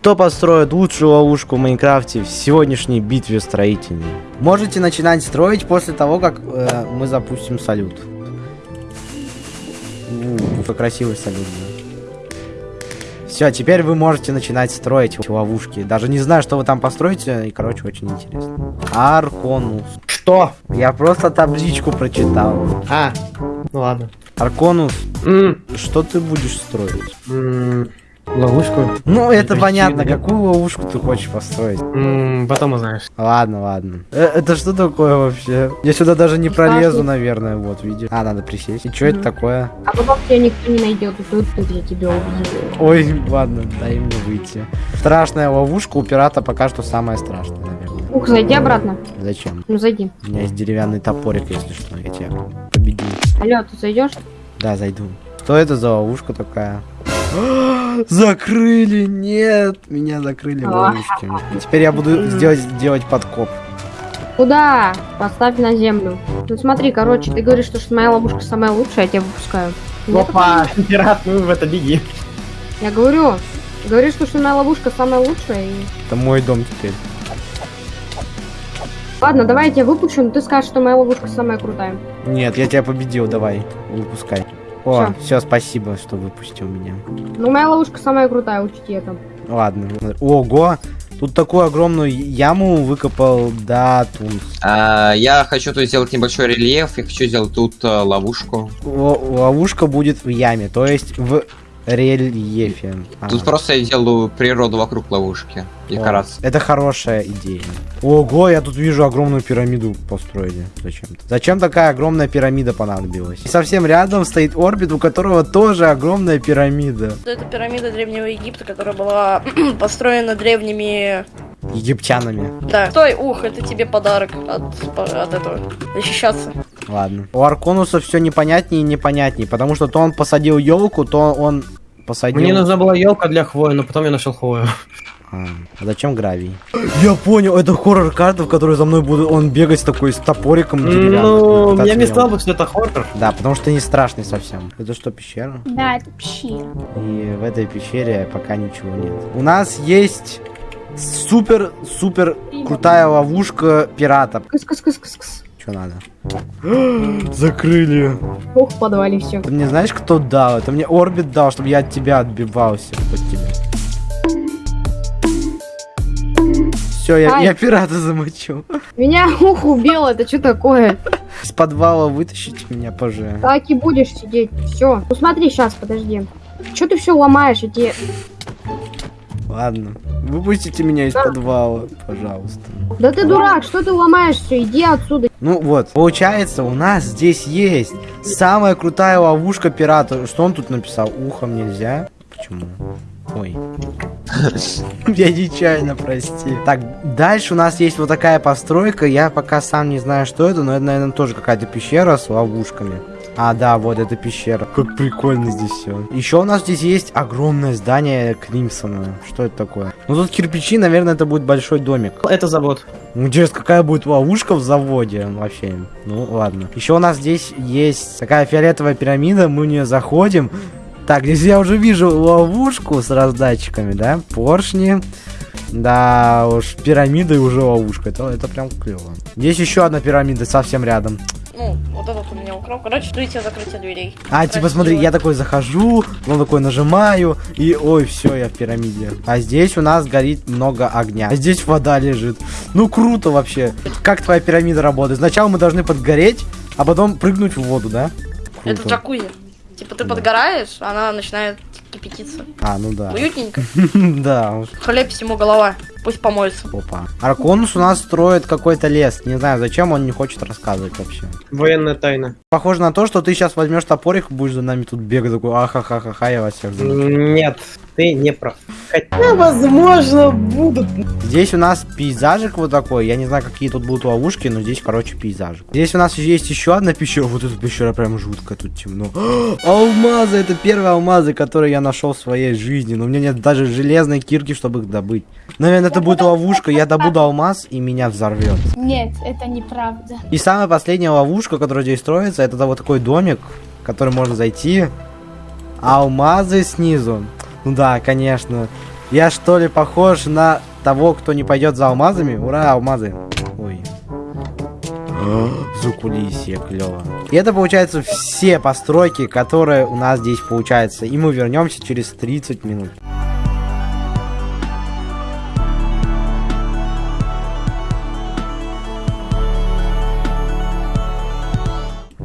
Кто построит лучшую ловушку в Майнкрафте в сегодняшней битве строительной? Можете начинать строить после того, как э, мы запустим салют. У, какой красивый салют. Все, теперь вы можете начинать строить ловушки. Даже не знаю, что вы там построите, и, короче, очень интересно. Арконус. Что? Я просто табличку прочитал. А, ну ладно. Арконус, М, что ты будешь строить? м, Ловушку. Ну, это Почти, понятно, да. какую ловушку ты хочешь построить. М, Потом узнаешь. Ладно, ладно. Э, это что такое вообще? Я сюда даже не пролезу, наверное, вот, видишь. А, надо присесть. И что это такое? А потом тебя никто не найдет, и тут, тут я тебя убью. Ой, ладно, дай мне выйти. Страшная ловушка у пирата пока что самая страшная, наверное. Ух, зайди обратно. Зачем? Ну зайди. У меня есть деревянный топорик, если что, я тебя победил. Алло, ты зайдешь? Да, зайду. Что это за ловушка такая? Закрыли! Нет! Меня закрыли в ловушке. Теперь я буду сделать, делать подкоп. Куда? Поставь на землю. Ну смотри, короче, ты говоришь, что, моя ловушка самая лучшая, я тебя выпускаю. Опа, пират, ну в это беги. Я говорю, говоришь, что, что моя ловушка самая лучшая. И... Это мой дом теперь. Ладно, давай я тебя выпущу, но ты скажешь, что моя ловушка самая крутая. Нет, я тебя победил, давай, выпускай. О, все, спасибо, что выпустил меня. Ну, моя ловушка самая крутая, учти это. Ладно. Ого! Тут такую огромную яму выкопал Датунс. А, я хочу тут сделать небольшой рельеф, я хочу сделать тут э, ловушку. Л- ловушка будет в яме, то есть в рельефе. Ага. Тут просто я делаю природу вокруг ловушки. О, Декорации. Это хорошая идея. Ого, я тут вижу огромную пирамиду построили. Зачем-то. Зачем такая огромная пирамида понадобилась? И совсем рядом стоит орбит, у которого тоже огромная пирамида. Это пирамида Древнего Египта, которая была построена древними... Египтянами. Да. Стой, ух, это тебе подарок от, от этого. Защищаться. Ладно. У Арконуса все непонятнее и непонятнее, потому что то он посадил елку, то он посадил... Мне нужна была елка для хвои, но потом я нашел хвою. А, а зачем гравий? Я понял, это хоррор карта, в которой за мной будет он бегать с такой с топориком деревянным. Ну, я не сказал бы, что это хоррор. Да, потому что не страшный совсем. Это что, пещера? Да, это пещера. И в этой пещере пока ничего нет. У нас есть супер-супер крутая ловушка пиратов. Кыс-кыс-кыс-кыс-кыс. Что надо? Закрыли. Ох, в подвале все. Ты мне знаешь, кто дал? Это мне Орбит дал, чтобы я от тебя отбивался. От тебя. Все, я, Ай. я пирата замочу. Меня ух убил, это что такое? Из подвала вытащите меня, пожалуйста. Так и будешь сидеть. Все. Ну смотри, сейчас, подожди. Че ты все ломаешь? Эти... Ладно. Выпустите меня из подвала, пожалуйста. Да ты дурак, что ты ломаешь все? Иди отсюда. Ну вот, получается, у нас здесь есть самая крутая ловушка пирата. Что он тут написал? Ухом нельзя? Почему? Ой. Я нечаянно, прости. Так, дальше у нас есть вот такая постройка. Я пока сам не знаю, что это, но это, наверное, тоже какая-то пещера с ловушками. А, да, вот эта пещера. Как прикольно здесь все. Еще у нас здесь есть огромное здание Кримсона. Что это такое? Ну тут кирпичи, наверное, это будет большой домик. Это завод. Ну, Интересно, какая будет ловушка в заводе вообще? Ну, ладно. Еще у нас здесь есть такая фиолетовая пирамида, мы в нее заходим. Так, здесь я уже вижу ловушку с раздатчиками, да? Поршни. Да уж, пирамида и уже ловушка. Это, это прям клево. Здесь еще одна пирамида совсем рядом. Ну, вот этот у меня украл. Короче, ждите закрытия дверей. А, типа, смотри, я такой захожу, потом такой нажимаю, и ой, все, я в пирамиде. А здесь у нас горит много огня. А здесь вода лежит. Ну, круто вообще. Как твоя пирамида работает? Сначала мы должны подгореть, а потом прыгнуть в воду, да? Это Круто. джакузи. Типа ты Да. подгораешь, она начинает кипятиться. А, ну да. Уютненько. Да. Хлеб всему голова. Пусть помоется. Опа. Арконус у нас строит какой-то лес. Не знаю, зачем он не хочет рассказывать вообще. Военная тайна. Похоже на то, что ты сейчас возьмешь топорик, будешь за нами тут бегать, такой, ахахахаха, я вас всех замучу. Нет, ты не прав. Хотя, возможно, будут. Здесь у нас пейзажик вот такой. Я не знаю, какие тут будут ловушки, но здесь, короче, пейзажик. Здесь у нас есть еще одна пещера. Вот эта пещера прям жуткая, тут темно. алмазы! Это первые алмазы, которые я нашел в своей жизни. Но у меня нет даже железной кирки, чтобы их добыть. Наверное, это будет ловушка. Я добуду алмаз, и меня взорвет. Нет, это неправда. И самая последняя ловушка, которая здесь строится, это вот такой домик, в который можно зайти. Алмазы снизу. Ну да, конечно. Я что ли похож на того, кто не пойдет за алмазами? Ура, алмазы. Ой. Закулисье, клево. И это получается все постройки, которые у нас здесь получаются. И мы вернемся через 30 минут.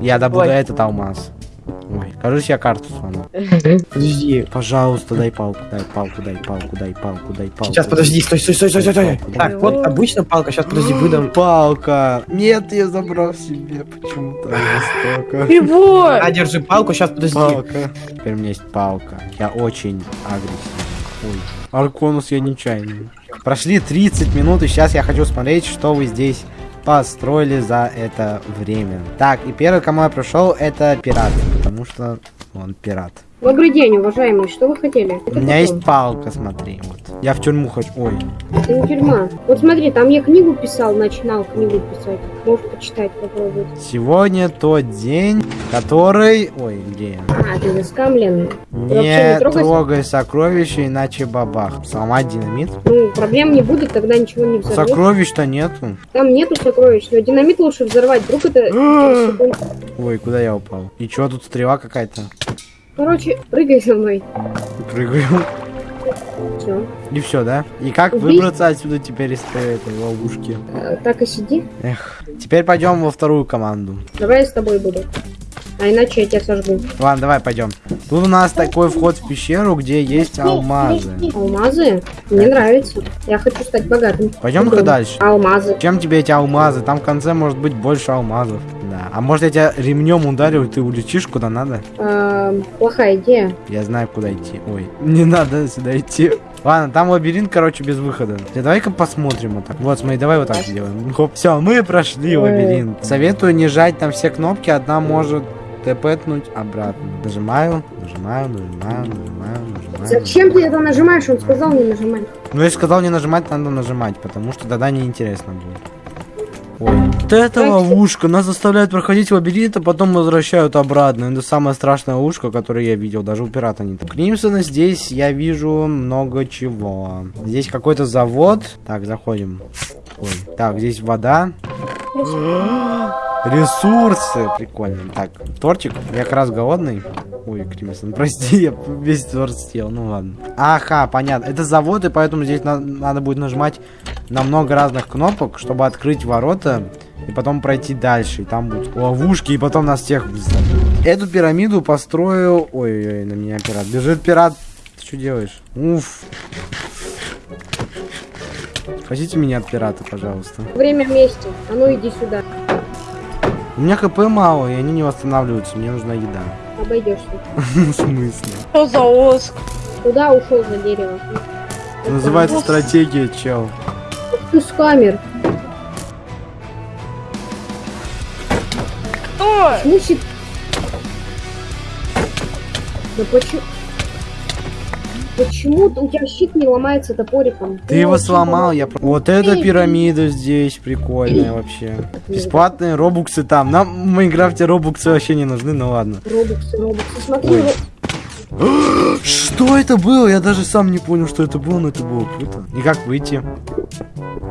Я добуду Ой. этот алмаз. Ой, кажется, я карту сломал. Подожди. Пожалуйста, дай палку, дай палку, дай палку, дай палку, дай палку. Сейчас, подожди, стой, стой, стой, стой, стой, стой. Так, вот обычно палка, сейчас, подожди, выдам. Палка. Нет, я забрал себе почему-то настолько. Его! А, держи палку, сейчас, подожди. Палка. Теперь у меня есть палка. Я очень агрессивный. Ой. Арконус я нечаянный. Прошли 30 минут, и сейчас я хочу смотреть, что вы здесь построили за это время. Так, и первый, кому я пришел, это пират. Потому что он пират. Добрый день, уважаемый, что вы хотели? У меня есть палка, смотри. Вот. Я в тюрьму хочу. Ой. Это не тюрьма. Вот смотри, там я книгу писал, начинал книгу писать. Можешь почитать, попробовать. Сегодня тот день, который... Ой, где я? А, ты заскамленный. Не не трогай трогай сокровища, иначе бабах. Сломать динамит? Ну, проблем не будет, тогда ничего не взорвешь. Сокровищ-то нету. Там нету сокровищ, но динамит лучше взорвать, вдруг это... Ой, куда я упал? И чё, тут стрела какая-то? Короче, прыгай со мной. Прыгаю. Все. И все, да? И как Убей. выбраться отсюда теперь из этой ловушки? так и сиди. Эх. Теперь пойдем во вторую команду. Давай я с тобой буду. А иначе я тебя сожгу. Ладно, давай пойдем. Тут у нас такой вход в пещеру, где есть алмазы. Алмазы? Мне нравится. Я хочу стать богатым. Пойдем-ка дальше. Алмазы. Чем тебе эти алмазы? Там в конце может быть больше алмазов. Да. А может я тебя ремнем ударю, и ты улетишь куда надо? Эм, плохая идея. Я знаю, куда идти. Ой, не надо сюда идти. Ладно, там лабиринт, короче, без выхода. Да, Давай-ка посмотрим вот так. Вот, смотри, давай вот так сделаем. Хоп. Все, мы прошли лабиринт. Советую не жать там все кнопки, одна может тэпэтнуть обратно. Нажимаю, нажимаю, нажимаю, нажимаю, нажимаю. Зачем ты это нажимаешь? Он сказал не нажимай. Ну, если сказал не нажимать, надо нажимать, потому что тогда неинтересно будет. Ой. Вот это ловушка. Нас заставляют проходить лабиринт, а потом возвращают обратно. Это самая страшная ловушка, которую я видел. Даже у пирата не так. Кримсона здесь я вижу много чего. Здесь какой-то завод. Так, заходим. Ой. Так, здесь вода. Ресурсы. Прикольно. Так, тортик. Я как раз голодный. Ой, Кримсон, прости, я весь торт съел. Ну ладно. Ага, понятно. Это завод, и поэтому здесь на- надо будет нажимать на много разных кнопок, чтобы открыть ворота и потом пройти дальше. И там будут ловушки, и потом нас всех. Эту пирамиду построил... Ой-ой-ой, на меня пират. Бежит пират. Ты что делаешь? Уф. Спасите меня от пирата, пожалуйста. Время вместе. А ну иди сюда. У меня хп мало, и они не восстанавливаются. Мне нужна еда. Обойдешься. В смысле? Что за оск? Куда ушел за дерево? Называется стратегия, чел. Ты с камер. Что? Мусит. Да почему? Почему у тебя щит не ломается топориком? Ты его очень сломал, я... Вот эта пирамида здесь прикольная вообще. Бесплатные робуксы там. Нам в Майнкрафте робуксы вообще не нужны, ну ладно. Робоксы, робоксы. Смотри, Ой. Что это было? Я даже сам не понял, что это было, но это было круто. И как выйти?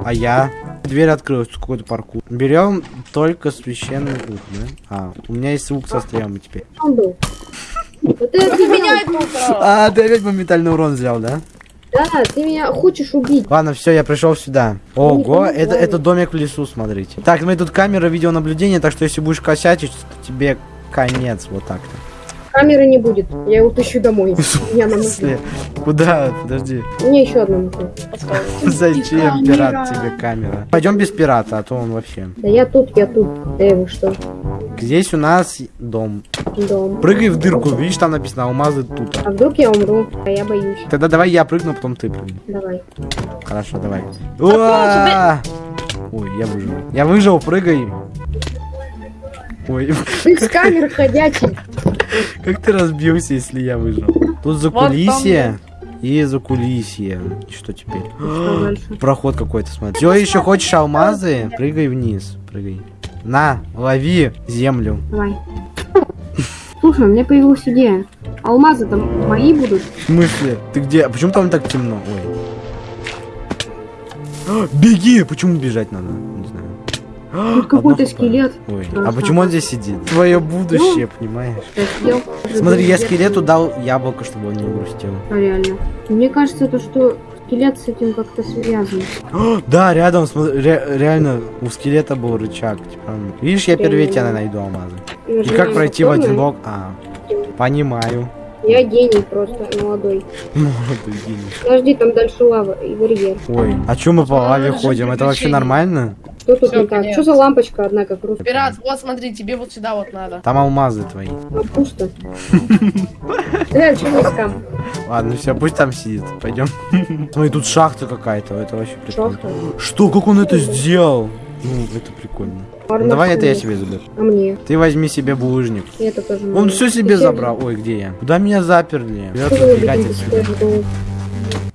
А я? Дверь открылась, какой-то паркур. Берем только священный лук, да? А, у меня есть лук со стрелами теперь. он был. Вот это ты меня... А, ты опять моментальный урон взял, да? Да, ты меня хочешь убить. Ладно, все, я пришел сюда. Ну, Ого, это, это домик в лесу, смотрите. Так, мы тут камера видеонаблюдения, так что если будешь косячить, то тебе конец, вот так-то. Камеры не будет. Я его тащу домой. Нужно. смысле? Куда? Подожди. Мне еще одна нужна. Зачем пират тебе камера? Пойдем без пирата, а то он вообще. Да я тут, я тут. Эй, вы что? Здесь у нас дом. Дом. Прыгай в дырку, видишь, там написано алмазы тут. А вдруг я умру? А я боюсь. Тогда давай я прыгну, а потом ты прыгни. Давай. Хорошо, давай. Ой, я выжил. Я выжил, прыгай. Ой, Ты с камер ходячий. Как ты разбился, если я выжил? Тут закулисье и закулисье. И Что теперь? Что дальше? Проход какой-то, смотри. Все, еще хочешь алмазы? Прыгай вниз, прыгай. На, лови землю. Давай. Слушай, у меня появилась идея. Алмазы там мои будут. В смысле? Ты где? А почему там так темно? Ой. Беги! Почему бежать надо? Тут какой-то скелет. Ой, а почему он здесь сидит? Твое будущее, понимаешь? Я съел. Смотри, я скелету дал яблоко, чтобы он не грустил. А, реально. Мне кажется, то, что скелет с этим как-то связан. Да, рядом, смотри, ре- реально, у скелета был рычаг. Типа, видишь, я первее тебя найду алмазы. И как пройти в один блок? А, понимаю. Я гений просто, молодой. Молодой гений. Подожди, там дальше лава и барьер. Ой, а чё мы по лаве ходим? Это вообще нормально? Что тут Всё, не так? Что за лампочка одна, как русская? Пират, вот смотри, тебе вот сюда вот надо. Там алмазы твои. А пусто. Э, что не скам? Ладно, все, пусть там сидит. Пойдем. Смотри, тут шахта какая-то. Это вообще прикольно. Шахта. Что, как он это сделал? Ну, это прикольно. Ладно, Давай это я себе заберу. А мне? Ты возьми себе булыжник. Это тоже Он все себе забрал. Ой, где я? Куда меня заперли? Я тут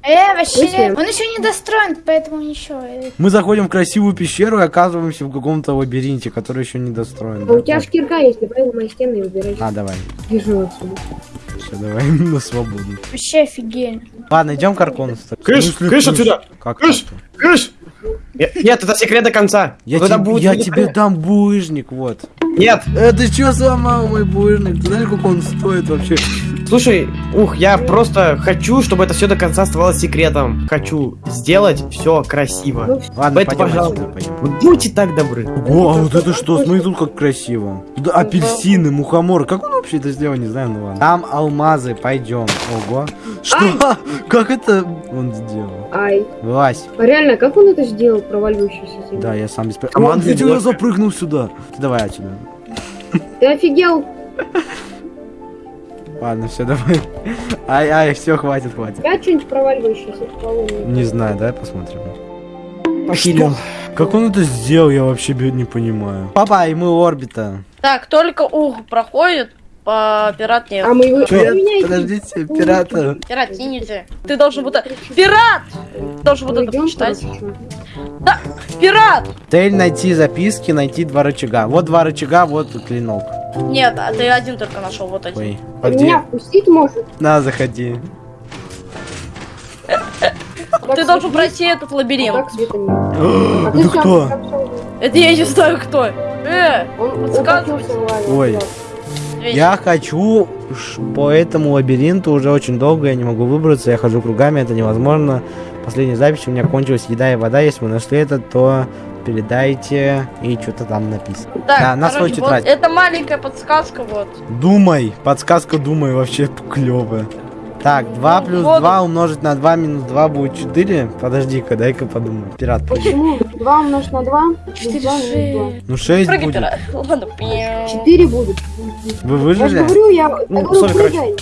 Э, вообще, он еще не достроен, поэтому ничего. Мы заходим в красивую пещеру и оказываемся в каком-то лабиринте, который еще не достроен. А да? у тебя ж кирка есть, давай у моей стены и убирай. А, давай. Бежу отсюда. Все, давай на свободу. Вообще офигенно. Ладно, идем к Аркону. Кыш, В смысле кыш отсюда! Как Кыш! Кыш! Нет, это секрет до конца. Я, Когда тебе, будет я тебе дам булыжник, вот. Нет, Э, ты чё сломал мой булыжник? Ты знаешь, сколько он стоит вообще? слушай, ух, я просто хочу, чтобы это все до конца оставалось секретом. Хочу сделать все красиво. Ну. Ладно, Поэтому, пойдем пожалуйста. пойдем. Вот Будьте так добры. Ого, а вот это что? Смотри, тут как красиво. Тут апельсины, мухоморы. Как он вообще это сделал, не знаю, ну ладно. Там алмазы, пойдем. Ого. Что? Как это он сделал? Ай. Вылазь. А реально, как он это сделал, проваливающийся? землю? Да, я сам без... Команда О, видите, я блока. запрыгнул сюда. Ты давай отсюда. Ты офигел? Ладно, все, давай. Ай, ай, все, хватит, хватит. Я что-нибудь проваливающееся в полу не- Не знаю, давай посмотрим. Похилил. Как он это сделал, я вообще не понимаю. Папа, и мы орбита. Так, только ух проходит, по пират нет. А мы его... Поменяйте. Подождите, пирата. Пират, сините. Ты должен вот это... Пират! Должен вот это почитать. короче. Пират! Цель найти записки, найти два рычага. Вот два рычага, вот клинок. Нет, а ты один только нашел, вот один. Ой, а где? Меня впустить может? На, заходи. Ты должен пройти этот лабиринт. А Это сам кто? Это я не знаю кто. Э, лаве. Ой. Весь. Я хочу по этому лабиринту уже очень долго, я не могу выбраться, я хожу кругами, это невозможно. Последняя запись у меня кончилась еда и вода, если вы нашли это, то передайте и что-то там написано. Так, Да, на свою тетрадь. вот это маленькая подсказка, вот. Думай, подсказка думай вообще клевая. Так, 2 плюс Вот 2 умножить на 2 минус 2 будет 4. Подожди-ка, дай-ка подумаю. Пират. Почему? 2 умножить на 2? Четыре, 2 минус Ну 6 Прыгай, будет. пират. Ладно, 2. 4 будет. Вы Я же выжили? говорю, я, я Ну, говорю, sorry, короче.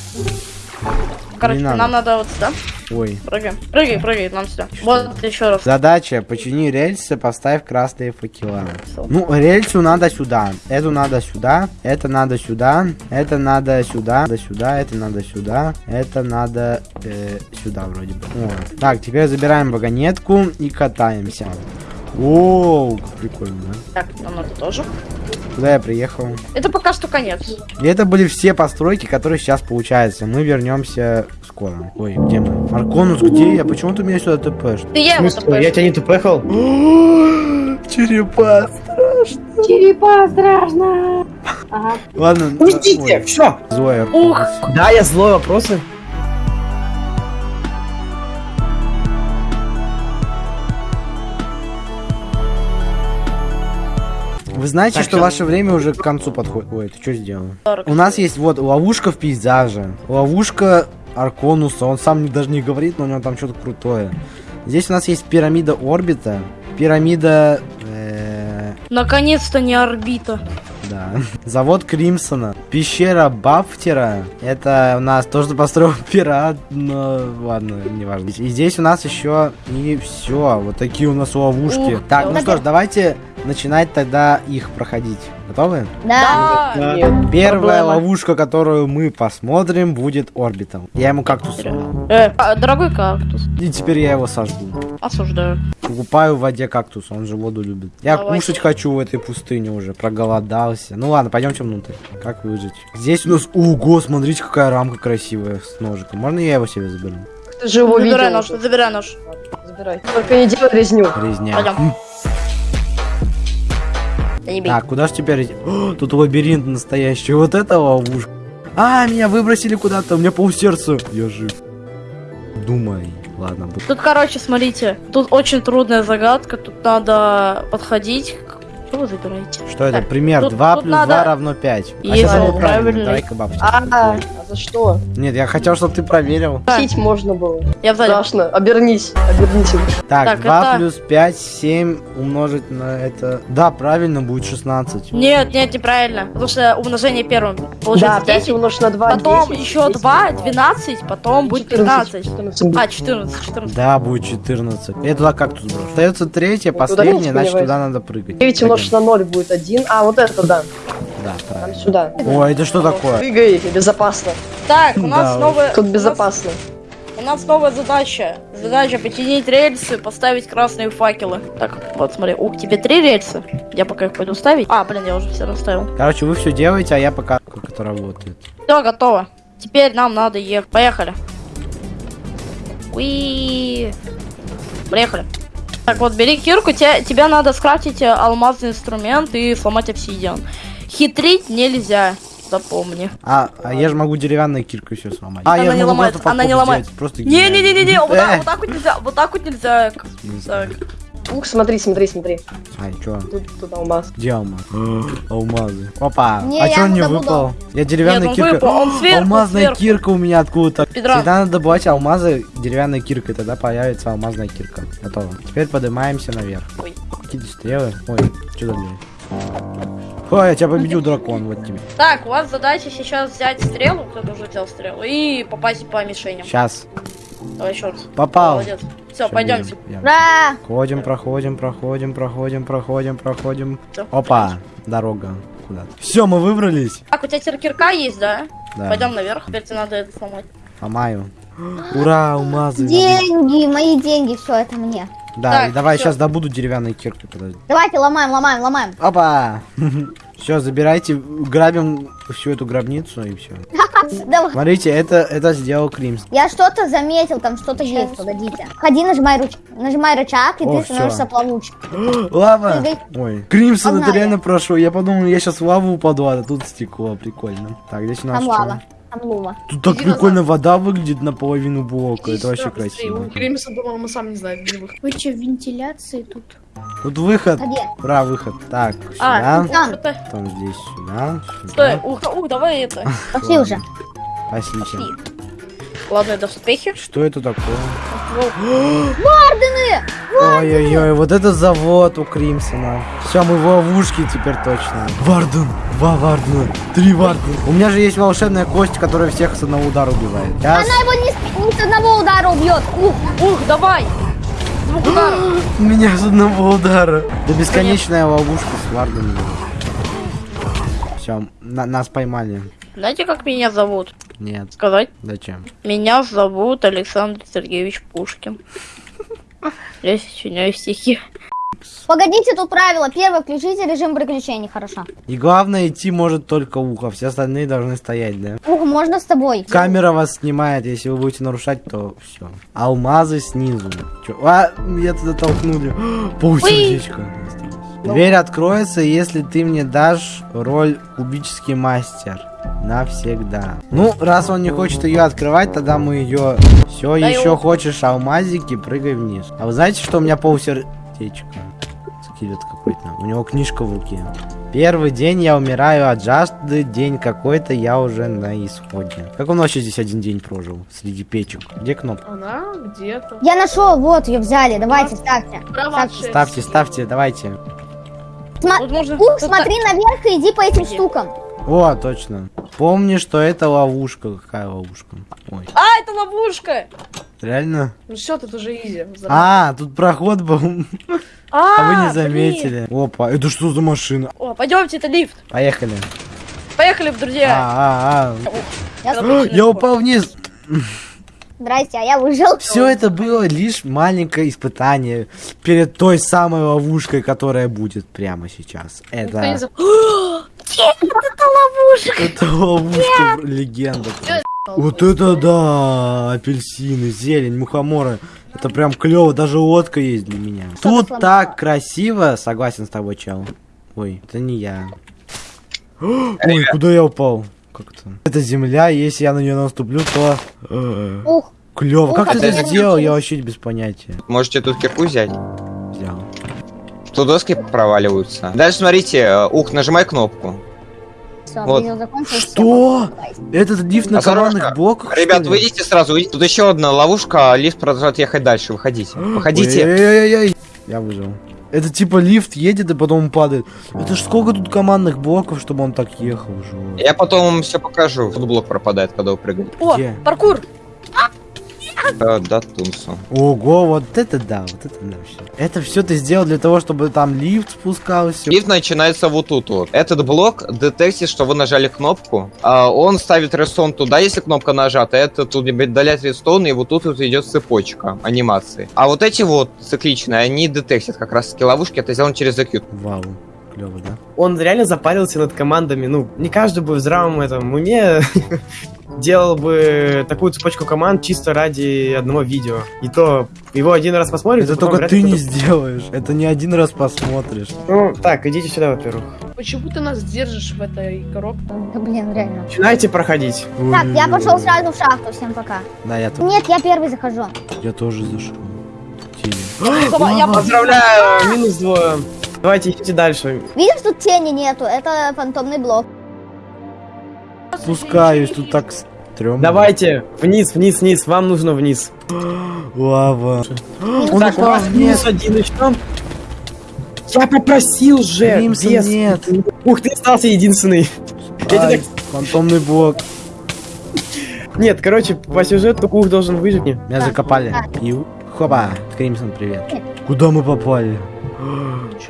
Короче, нам надо вот сюда. Ой. Прыгай. Прыгай, прыгай, нам сюда. Вот еще раз. Задача, почини рельсы, поставь красные факела. Ну, рельсу надо сюда, эту надо сюда, это надо сюда, это надо сюда, надо сюда, это надо сюда, это надо э, сюда вроде бы. О. Так, теперь забираем вагонетку и катаемся. Оу, как прикольно, да? Так, нам надо тоже. Куда я приехал? Это пока что конец. И это были все постройки, которые сейчас получаются. Мы вернемся скоро. Ой, где мы? Арконус, где я? Почему ты меня сюда тпшь? Ты я его я тебя не тупехал? Черепа. Черепа страшно. Ага. Ладно. Пустите, все. Злой Ух. Да, я злой вопросы. Вы знаете, Так, что всё. ваше время уже к концу подходит? Ой, ты что сделал? У нас есть вот ловушка в пейзаже, ловушка Арконуса, он сам не- даже не говорит, но у него там что-то крутое. Здесь у нас есть пирамида орбита, пирамида... э, Наконец-то не орбита. да. Завод Кримсона. Пещера Бафтера. Это у нас то, что построил пират, но ладно, не важно. И здесь у нас еще и все. Вот такие у нас ловушки. Ух, так, ну что ж, давайте начинать тогда их проходить. Готовы? Да. Да. Нет. Первая Проблема. ловушка, которую мы посмотрим, будет орбитом. Я ему кактус. Э, а, дорогой кактус. И теперь я его сожгу. Осуждаю. Покупаю в воде кактус, он же воду любит. Я Давайте. кушать хочу в этой пустыне уже, проголодался. Ну ладно, пойдемте внутрь. Как выжить? Здесь у нас... Ого, смотрите, какая рамка красивая с ножиком. Можно я его себе заберу? Ты же его Забирай видел. нож, забирай нож. Забирай. Только не делай резню. Резня. Пойдем. Да не бей. Так, куда ж теперь идти? О, тут лабиринт настоящий. Вот это ловушка. А, меня выбросили куда-то. У меня полсердца. Я жив. Думай. Ладно, буду. Тут, короче, смотрите, тут очень трудная загадка, тут надо подходить. Что вы забираете? Что это? Так, Пример. тут- 2 тут плюс надо- 2 равно 5. А Если он правильно. Давай-ка бабочку. А, а за что? Нет, я хотел, чтобы ты проверил. Пить можно было. Я. Страшно. Обернись. Обернись. Так, Так, 2 это- плюс 5, 7 умножить на это... Да, правильно, будет 16. Нет, нет, неправильно. Потому что умножение первым. Получается Да, 5 10, умножить на 2, потом 10, еще 10, 2, 12, потом будет 15. 14. А, 14, 14. Да, будет 14. Я туда кактус брошу. Остается последняя, не значит туда надо прыгать. 9 умножить на 0 будет 1. А, вот это, да. Да, Там правильно. сюда. Ой, это что такое? И безопасно. Так, у нас Да, новая... Тут безопасно. У нас новая задача. Задача починить рельсы, поставить красные факелы. Так, вот смотри, у тебе три рельса. Я пока их пойду ставить. А, блин, я уже все расставил. Короче, вы все делаете, а я пока как это работает. Все, готово. Теперь нам надо ехать. Поехали. Уи. Поехали. Так, вот бери кирку, те- тебе надо скрафтить э, алмазный инструмент и сломать обсидиан. Хитрить нельзя, запомни. А, а я же могу деревянной киркой все сломать. А, Она я же не могу ломается, просто она не ломает. взять, Просто Не-не-не-не, вот, так- Э, вот так вот нельзя, вот так вот нельзя. Так. Ух, смотри, смотри, смотри. Ай, чё? Тут, тут алмаз. Где алмаз? Алмазы. Опа, Не, а я чё он не выпал? Я Нет, деревянная он кирка. выпал, он сверху, Алмазная сверху. кирка у меня откуда-то. Всегда надо добывать алмазы деревянной киркой, тогда появится алмазная кирка. Готово. Теперь поднимаемся наверх. Ой. Какие-то стрелы. Ой, что там Ой, я тебя победил, дракон, вот тебе. Так, у вас задача сейчас взять стрелу, кто-то уже взял стрелу, и попасть по мишеням. Сейчас. Давай еще раз. Попал. Молодец. Все, пойдемте. Да. Проходим, проходим, проходим, проходим, проходим, проходим. Опа, дорога куда-то. Все, мы выбрались. Так, у тебя теперь кирка есть, да? Да. Пойдем наверх, теперь тебе надо это сломать. Ломаю. Ура, алмазы. Деньги, мои деньги, все это мне. Да, Так, и давай всё. сейчас добуду деревянной киркой, подожди. Давайте ломаем, ломаем, ломаем. Опа! Все, забирайте, грабим всю эту гробницу и все. Смотрите, это, это сделал Кримс. Я что-то заметил, там что-то есть, погодите. Ходи, нажимай ручку, нажимай рычаг, и О, ты становишься плавучим. Лава! Ой, Кримсон, это реально прошел. Я подумал, я сейчас в лаву упаду, а тут стекло, прикольно. Так, здесь у нас Там что? лава, там лума. Тут так Иди прикольно вода выглядит наполовину блока. Иди Это вообще красиво. У Кремиса, по-моему, сам не знает, где выход. Вы что, вентиляции тут? Тут выход. Где? Ура, выход. Так, А, сюда. Там. Потом здесь сюда. Стой, ух, ух, давай это. пошли уже. Пошли. Пошли. Ладно, до успехи. Что это такое? Воу. Ой-ой-ой, вот это завод у Кримсона. Все, мы в ловушке теперь точно. Варден, два Вардена, три Вардена. У меня же есть волшебная кость, которая всех с одного удара убивает. Сейчас. Она его не с, не с одного удара убьет. Ух, Ух, давай! Звук удара. Меня с одного удара. Да бесконечная ловушка с Варденом. Все, нас поймали. Знаете, как меня зовут? Нет, Сказать? зачем? Меня зовут Александр Сергеевич Пушкин. Я сочиняю стихи. погодите, тут правило. Первое, включите режим приключений, хорошо. И главное, идти может только ухо, все остальные должны стоять, да? Ух, можно с тобой? Камера вас снимает, если вы будете нарушать, то все. Алмазы снизу. Чё? А, меня туда толкнули. Полсердечка осталось. Дверь откроется, если ты мне дашь роль кубический мастер. Навсегда. Ну, раз он не хочет ее открывать, тогда мы ее... Все, Да еще его- хочешь алмазики, прыгай вниз. А вы знаете, что у меня полсердечка? Скелет какой-то. У него книжка в руке. Первый день я умираю от жажды, день какой-то я уже на исходе. Как он вообще здесь один день прожил? Среди печек. Где кнопка? Она где-то. Я нашел, вот, ее взяли. Давайте, ставьте. Ставьте. Ставьте, ставьте, давайте. Сма- Тут можно... Ух, тут смотри наверх и иди по этим Где? штукам. О, точно. Помни, что это ловушка. Какая ловушка? Ой, А, это ловушка! реально? Ну все, тут уже изи. А, тут проход был. А, А вы не блин. заметили. Опа, это что за машина? О, пойдемте, это лифт. Поехали. Поехали, друзья. А, а, Я- а. Я вход. упал вниз. Здрасте, а я выжил. Все это было лишь маленькое испытание перед той самой ловушкой, которая будет прямо сейчас. Не Это, зап- это ловушка легенда. Вот это да, апельсины, зелень, мухоморы. Это прям клево, даже лодка есть для меня. Тут так красиво, согласен с тобой, чел. Ой, это не я. Ой, куда я упал? Как это? Это земля, если я на нее наступлю, то... Ух, Клево. Как Ух, ты это сделал? Я вообще без понятия. Можете тут кирку взять. Взял. Тут доски проваливаются. Дальше смотрите, э, ух, нажимай кнопку. все, Вот. Что? Этот лифт на Осторожно. командных блоках? Ребят, что выйдите сразу, выйдите. Тут еще одна ловушка, а лифт продолжает ехать дальше. Выходите. Выходите. Я выжил. Это типа лифт едет и потом падает. Это ж сколько тут командных блоков, чтобы он так ехал уже. Я потом вам все покажу. Тут блок пропадает, когда вы прыгаете. О, Где? паркур. Да, да, Тунсу. Ого, вот это да, вот это да все. Это все ты сделал для того, чтобы там лифт спускался. Лифт начинается вот тут вот. Этот блок детектит, что вы нажали кнопку. а он ставит рестон туда, если кнопка нажата. Это тут удаляет рестон, и вот тут вот идет цепочка анимации. А вот эти вот цикличные, они детектят как раз таки ловушки. Это сделано через EQ. Вау, клево, да? Он реально запарился над командами. Ну, не каждый бы в здравом этом уме делал бы такую цепочку команд чисто ради одного видео. И то его один раз посмотрит, Это только ты не сделаешь. Это не один раз посмотришь. Ну, так, идите сюда, во-первых. Почему ты нас держишь в этой коробке? Да, блин, реально. Начинайте проходить. Так, я пошел сразу в шахту, всем пока. Да, я, тут- Нет, я первый захожу. я тоже зашел. Поздравляю, минус двое. Давайте идите дальше. Видишь, тут тени нету, это фантомный блок. Спускаюсь, тут так стрёмно. Давайте, вниз, вниз, вниз, вам нужно вниз. Лава. Он так, у вас нет. минус один еще. Я попросил же, без. нет. Ух, ты остался единственный. Ай, тебе фантомный блок. Нет, короче, по сюжету Кух должен выжить. Не. Меня закопали. И... Хоба. Кримсон, привет. Куда мы попали?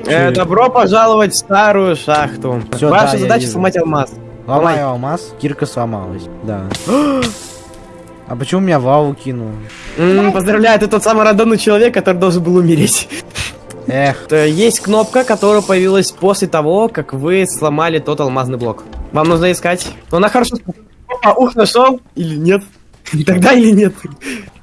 Э, добро пожаловать в старую шахту. Всё, Ваша да, задача сломать алмаз. Ломаю алмаз. Кирка сломалась. Да. А почему меня в лаву кинул? М, поздравляю, ты тот самый рандомный человек, который должен был умереть. Эх, Есть кнопка, которая появилась после того, как вы сломали тот алмазный блок. Вам нужно искать. Но она хорошо... Опа, ух, нашел? Или нет? Тогда или нет?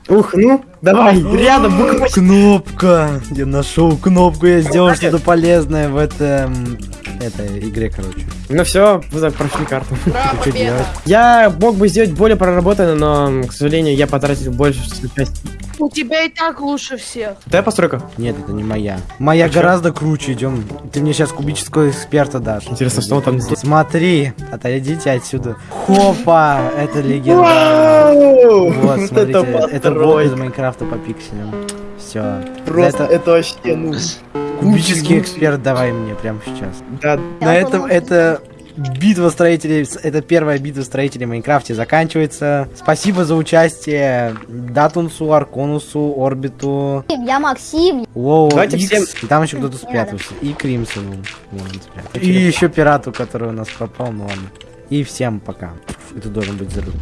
Ух, ну, давай, рядом, буква кнопка. Я нашел кнопку, я сделал что-то полезное в этом... этой игре, короче. Ну все, прошли карту. Что делать? Я мог бы сделать более проработанно, но, к сожалению, я потратил больше части. У тебя и так лучше всех. Твоя постройка? Нет, это не моя. Моя Почему? гораздо круче, идем. Ты мне сейчас кубического эксперта дашь. Интересно, что он там? Смотри, отойдите отсюда. Хопа, это легенда. Вот, смотрите, это блок из. Майнкрафта по пикселям. Все. Просто это вообще, ну... кубический эксперт давай мне прямо сейчас. Да, На этом это битва строителей, это первая битва строителей в Майнкрафте заканчивается. Спасибо за участие Датунсу, Арконусу, Орбиту, Я Максим. Лоу, Давайте Икс, всем- и там еще кто-то спрятался. И Кримсону. Вон он спрятался. И еще пирату, который у нас пропал, ну ладно. И всем пока. Это должен быть взрыв.